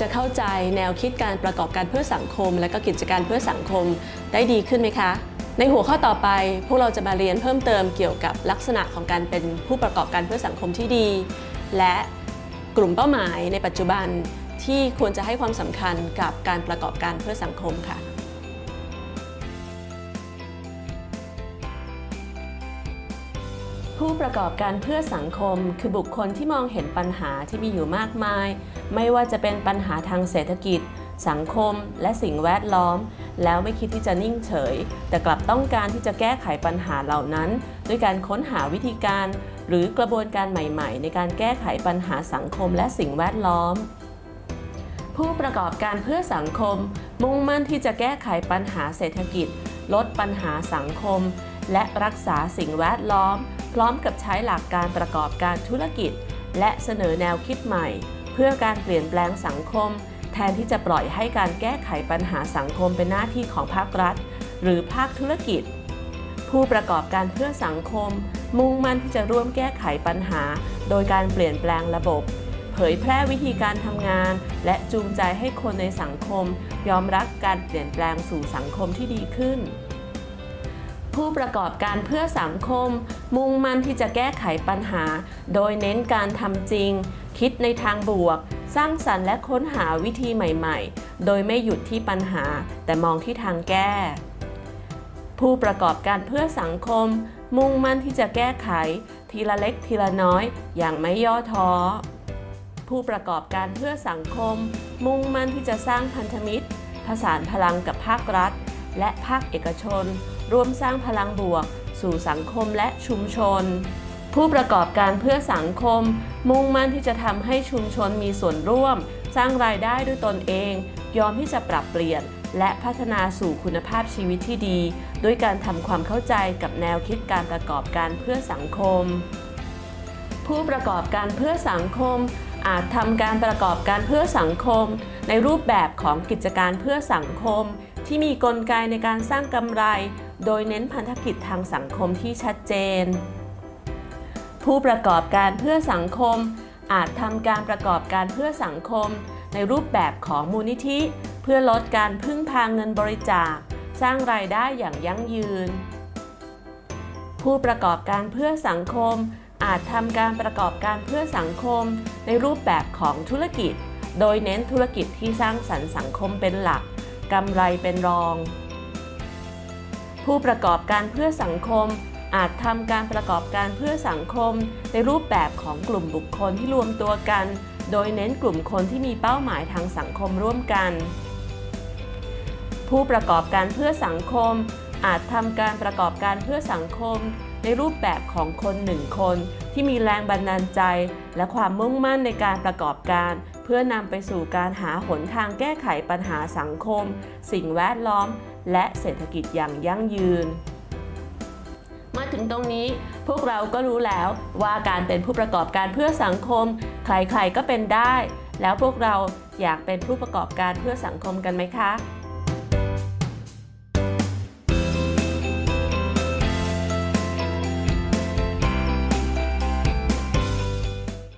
จะเข้าใจแนวคิดการประกอบการเพื่อสังคม และก็กิจการเพื่อสังคมได้ดีขึ้นไหมคะ ในหัวข้อต่อไป พวกเราจะมาเรียนเพิ่มเติมเกี่ยวกับลักษณะของการเป็นผู้ประกอบการเพื่อสังคมที่ดี และกลุ่มเป้าหมายในปัจจุบันที่ควรจะให้ความสำคัญกับการประกอบการเพื่อสังคมค่ะ ผู้ประกอบการเพื่อสังคม คือบุคคลที่มองเห็นปัญหาที่มีอยู่มากมาย ไม่ว่าจะเป็นปัญหาทางเศรษฐกิจ สังคม และสิ่งแวดล้อม แล้วไม่คิดที่จะนิ่งเฉย แต่กลับต้องการที่จะแก้ไขปัญหาเหล่านั้น ด้วยการค้นหาวิธีการ หรือกระบวนการใหม่ ๆ ในการแก้ไขปัญหาสังคมและสิ่งแวดล้อมผู้ประกอบการเพื่อสังคม มุ่งมั่นที่จะแก้ไขปัญหาเศรษฐกิจ ลดปัญหาสังคม และรักษาสิ่งแวดล้อม พร้อมกับใช้หลักการประกอบการธุรกิจ และเสนอแนวคิดใหม่ เพื่อการเปลี่ยนแปลงสังคม แทนที่จะปล่อยให้การแก้ไขปัญหาสังคมเป็นหน้าที่ของภาครัฐ หรือภาคธุรกิจ ผู้ประกอบการเพื่อสังคม มุ่งมั่นที่จะร่วมแก้ไขปัญหา โดยการเปลี่ยนแปลงระบบ เผยแพร่วิธีการทำงาน และจูงใจให้คนในสังคม ยอมรับการเปลี่ยนแปลงสู่สังคมที่ดีขึ้น ผู้ประกอบการเพื่อสังคม มุ่งมั่นที่จะแก้ไขปัญหา โดยเน้นการทำจริง คิดในทางบวก สร้างสรรค์และค้นหาวิธีใหม่ๆ โดยไม่หยุดที่ปัญหา แต่มองที่ทางแก้ ผู้ประกอบการเพื่อสังคม มุ่งมั่นที่จะแก้ไข ทีละเล็กทีละน้อย อย่างไม่ย่อท้อผู้ประกอบการเพื่อสังคม มุ่งมั่นที่จะสร้างพันธมิตรผสานพลังกับภาครัฐ และภาคเอกชน ร่วมสร้างพลังบวก สู่สังคมและชุมชน ผู้ประกอบการเพื่อสังคม มุ่งมั่นที่จะทำให้ชุมชนมีส่วนร่วม สร้างรายได้ด้วยตนเอง ยอมที่จะปรับเปลี่ยน และพัฒนาสู่คุณภาพชีวิตที่ดี ด้วยการทำความเข้าใจกับแนวคิดการประกอบการเพื่อสังคม ผู้ประกอบการเพื่อสังคมอาจทำการประกอบการเพื่อสังคม ในรูปแบบของกิจการเพื่อสังคม ที่มีกลไกในการสร้างกำไร โดยเน้นพันธกิจทางสังคมที่ชัดเจน ผู้ประกอบการเพื่อสังคม อาจทำการประกอบการเพื่อสังคม ในรูปแบบของมูลนิธิ เพื่อลดการพึ่งพาเงินบริจาค สร้างรายได้อย่างยั่งยืน ผู้ประกอบการเพื่อสังคม อาจทำการประกอบการเพื่อสังคม ในรูปแบบของธุรกิจ โดยเน้นธุรกิจที่สร้างสรรค์สังคมเป็นหลักกำไรเป็นรอง ผู้ประกอบการเพื่อสังคม อาจทำการประกอบการเพื่อสังคม ในรูปแบบของกลุ่มบุคคลที่รวมตัวกัน โดยเน้นกลุ่มคนที่มีเป้าหมายทางสังคมร่วมกัน ผู้ประกอบการเพื่อสังคม อาจทำการประกอบการเพื่อสังคม ในรูปแบบของคนหนึ่งคน ที่มีแรงบันดาลใจ และความมุ่งมั่นในการประกอบการเพื่อนำไปสู่การหาหนทางแก้ไขปัญหาสังคม สิ่งแวดล้อม และเศรษฐกิจอย่างยั่งยืน มาถึงตรงนี้พวกเราก็รู้แล้วว่าการเป็นผู้ประกอบการเพื่อสังคม ใครๆก็เป็นได้ แล้วพวกเราอยากเป็นผู้ประกอบการเพื่อสังคมกันไหมคะ